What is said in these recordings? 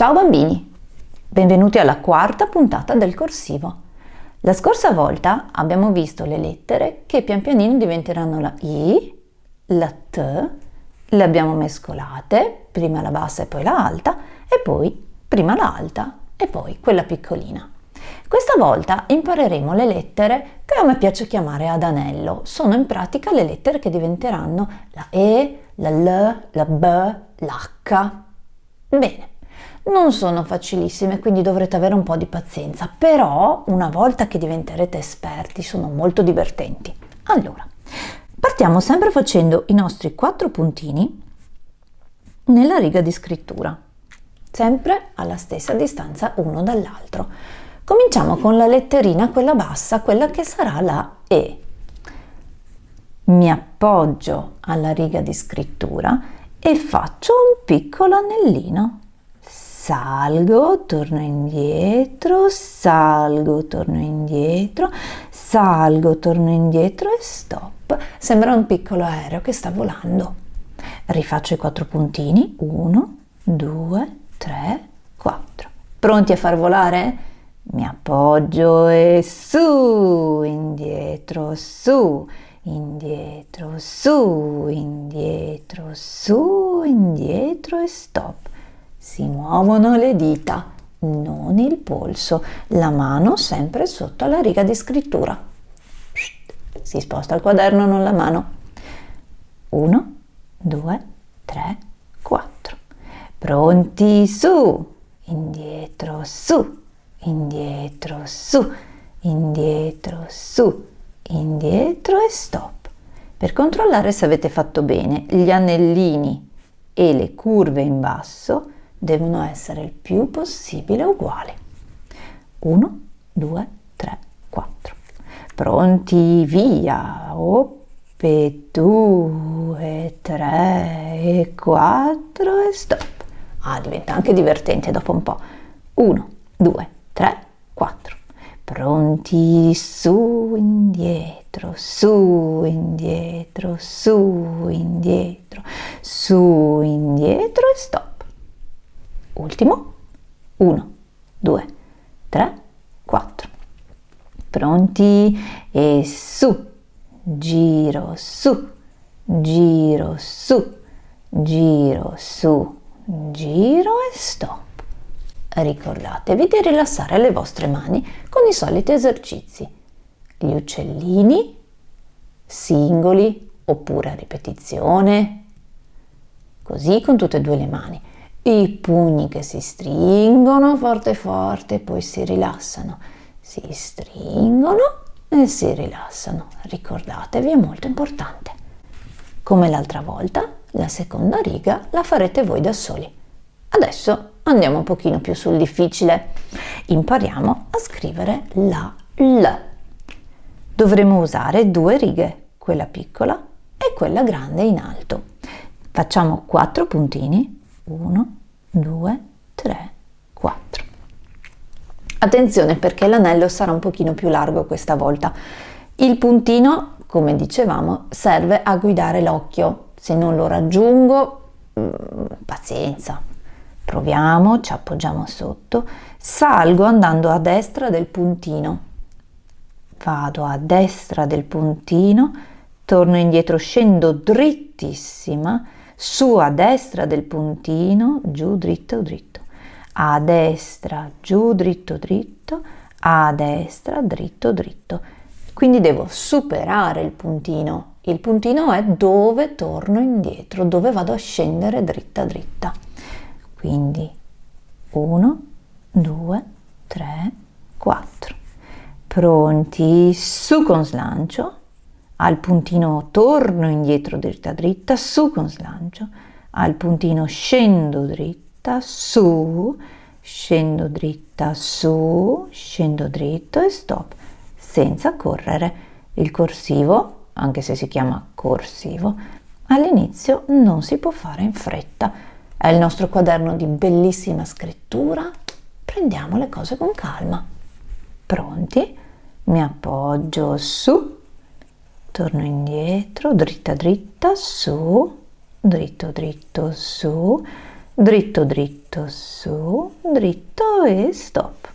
Ciao bambini, benvenuti alla quarta puntata del corsivo. La scorsa volta abbiamo visto le lettere che pian pianino diventeranno la I, la T, le abbiamo mescolate, prima la bassa e poi la alta, e poi prima la alta e poi quella piccolina. Questa volta impareremo le lettere che a me piace chiamare ad anello. Sono in pratica le lettere che diventeranno la E, la L, la B, l'H. Bene, non sono facilissime, quindi dovrete avere un po' di pazienza, però una volta che diventerete esperti sono molto divertenti. Allora, partiamo sempre facendo i nostri quattro puntini nella riga di scrittura, sempre alla stessa distanza uno dall'altro. Cominciamo con la letterina, quella bassa, quella che sarà la E. Mi appoggio alla riga di scrittura e faccio un piccolo anellino. Salgo, torno indietro, salgo, torno indietro, salgo, torno indietro e stop. Sembra un piccolo aereo che sta volando. Rifaccio i quattro puntini. Uno, due, tre, quattro. Pronti a far volare? mi appoggio e su, indietro, su, indietro, su, indietro, su, indietro e stop. Si muovono le dita, non il polso, la mano sempre sotto la riga di scrittura. Si sposta il quaderno, non la mano. Uno, due, tre, quattro. Pronti su, indietro, su, indietro, su, indietro, su, indietro e stop. Per controllare se avete fatto bene, gli anellini e le curve in basso devono essere il più possibile uguali. 1, 2, 3, 4. Pronti, via! Oppe, 2, 3 e 4 e stop. Ah, diventa anche divertente dopo un po'. 1, 2, 3, 4. Pronti, su, indietro, su, indietro, su, indietro, su, indietro e stop. Ultimo. 1, 2, 3, 4. Pronti e su, giro su, giro su, giro su, giro e stop. Ricordatevi di rilassare le vostre mani con i soliti esercizi. Gli uccellini, singoli oppure a ripetizione, così con tutte e due le mani. I pugni che si stringono forte forte poi si rilassano. Si stringono e si rilassano. Ricordatevi, è molto importante. Come l'altra volta, la seconda riga la farete voi da soli. Adesso andiamo un pochino più sul difficile. Impariamo a scrivere la L. Dovremo usare due righe, quella piccola e quella grande in alto. Facciamo quattro puntini. 1, 2, 3, 4. Attenzione perché l'anello sarà un pochino più largo questa volta. Il puntino, come dicevamo, serve a guidare l'occhio. Se non lo raggiungo, mm, pazienza, proviamo, ci appoggiamo sotto, salgo andando a destra del puntino, vado a destra del puntino, torno indietro, scendo drittissima, su a destra del puntino, giù dritto dritto, a destra, giù dritto dritto, a destra, dritto dritto. Quindi devo superare il puntino. Il puntino è dove torno indietro, dove vado a scendere dritta dritta. Quindi 1, 2, 3, 4. Pronti? Su con slancio. Al puntino torno indietro dritta dritta, su con slancio. Al puntino scendo dritta, su, scendo dritta, su, scendo dritto e stop, senza correre. Il corsivo, anche se si chiama corsivo, all'inizio non si può fare in fretta è il nostro quaderno di bellissima scrittura. Prendiamo le cose con calma. Pronti? Mi appoggio su, torno indietro, dritta dritta, su, dritto dritto, su, dritto dritto su, dritto e stop.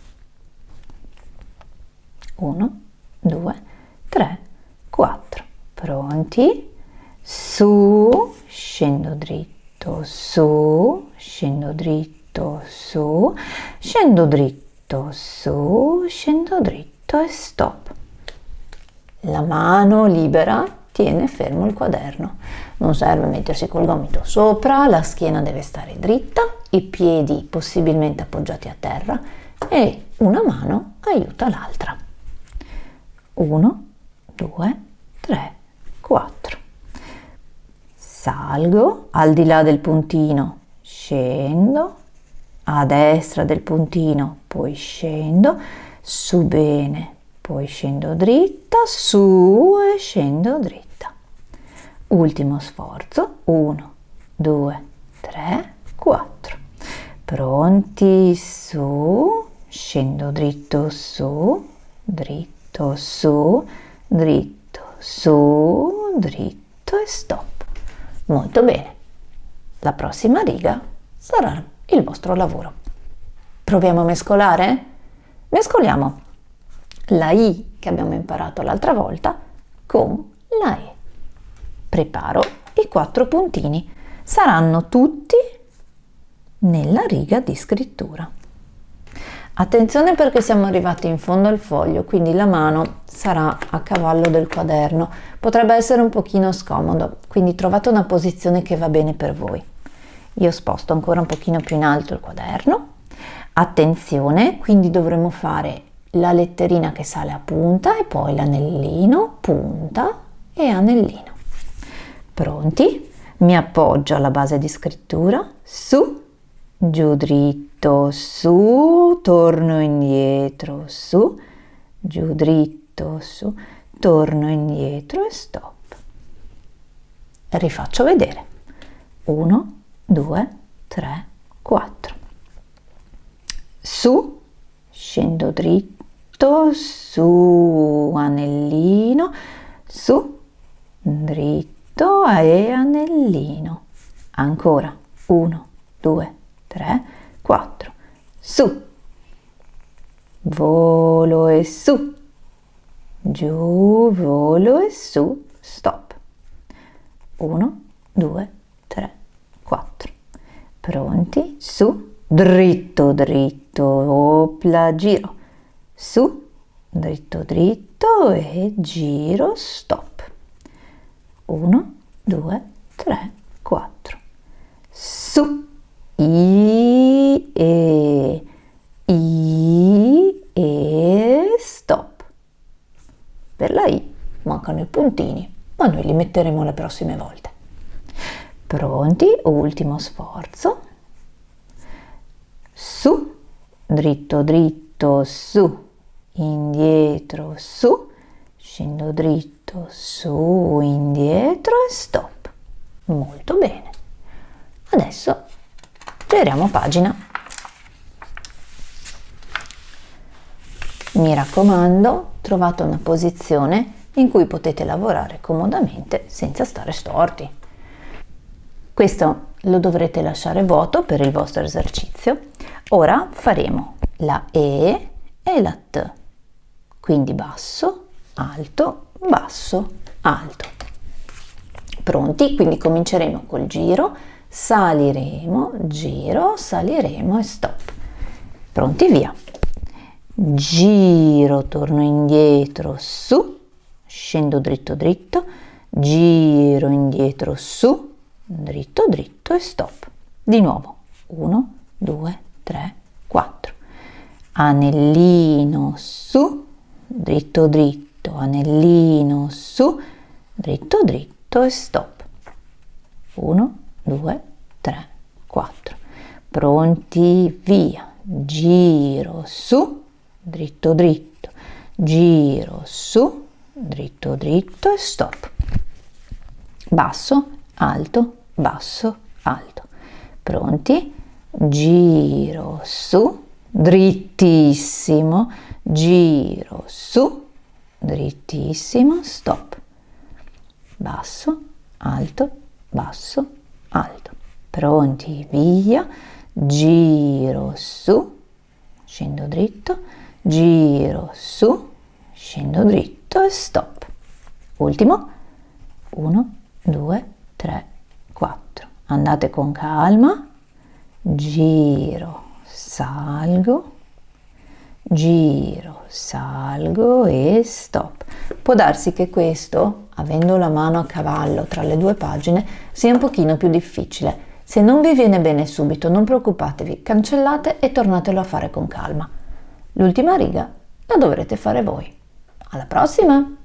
1, 2, 3, 4. Pronti? Su, scendo dritto, su, scendo dritto, su, scendo dritto, su, scendo dritto e stop. La mano libera tiene fermo il quaderno. Non serve mettersi col gomito sopra, la schiena deve stare dritta, i piedi possibilmente appoggiati a terra e una mano aiuta l'altra. 1, 2, 3, 4. Salgo al di là del puntino, scendo, a destra del puntino, poi scendo, su bene, poi scendo dritta, su e scendo dritta. Ultimo sforzo, 1, 2, 3, 4. Pronti, su, scendo dritto su, dritto su, dritto su, dritto e stop. Molto bene. La prossima riga sarà il vostro lavoro. Proviamo a mescolare? Mescoliamo la I che abbiamo imparato l'altra volta con la E. Preparo i quattro puntini. Saranno tutti nella riga di scrittura. Attenzione perché siamo arrivati in fondo al foglio, quindi la mano sarà a cavallo del quaderno. Potrebbe essere un pochino scomodo, quindi trovate una posizione che va bene per voi. Io sposto ancora un pochino più in alto il quaderno. Attenzione, quindi dovremo fare la letterina che sale a punta e poi l'anellino, punta e anellino. Pronti? Mi appoggio alla base di scrittura, su, giù dritto, su, torno indietro, su, giù dritto, su, torno indietro e stop. Rifaccio vedere. 1, 2, 3, 4. Su, scendo dritto dritto, su, anellino, su, dritto e anellino. Ancora, 1, 2, 3, 4, su, volo e su, giù, volo e su, stop. 1, 2, 3, 4. Pronti? Su, dritto, dritto, opla, giro su, dritto dritto e giro, stop. 1, 2, 3, 4. Su, i, e, i, e, stop. Per la i mancano i puntini, ma noi li metteremo le prossime volte. Pronti? Ultimo sforzo. Su, dritto dritto, su, indietro, su, scendo dritto, su, indietro e stop. Molto bene. Adesso giriamo pagina. Mi raccomando, trovate una posizione in cui potete lavorare comodamente senza stare storti. Questo lo dovrete lasciare vuoto per il vostro esercizio. Ora faremo la E e la T quindi basso, alto, basso, alto. Pronti? Quindi cominceremo col giro, saliremo, giro, saliremo e stop. Pronti? Via. Giro, torno indietro, su, scendo dritto dritto, giro indietro, su, dritto dritto e stop. Di nuovo. 1, 2, 3, 4. Anellino su, dritto dritto, anellino su, dritto dritto e stop. 1, 2, 3, 4. Pronti, via. Giro su, dritto dritto, giro su, dritto dritto e stop. Basso, alto, basso, alto. Pronti? Giro su, drittissimo, giro su, drittissimo, stop, basso, alto, basso, alto. pronti, via, giro su, scendo dritto, giro su, scendo dritto e stop. Ultimo, 1, 2, 3, 4. Andate con calma, giro, salgo, giro, salgo e stop. Può darsi che questo, avendo la mano a cavallo tra le due pagine, sia un pochino più difficile. Se non vi viene bene subito, non preoccupatevi, cancellate e tornatelo a fare con calma. L'ultima riga la dovrete fare voi. Alla prossima!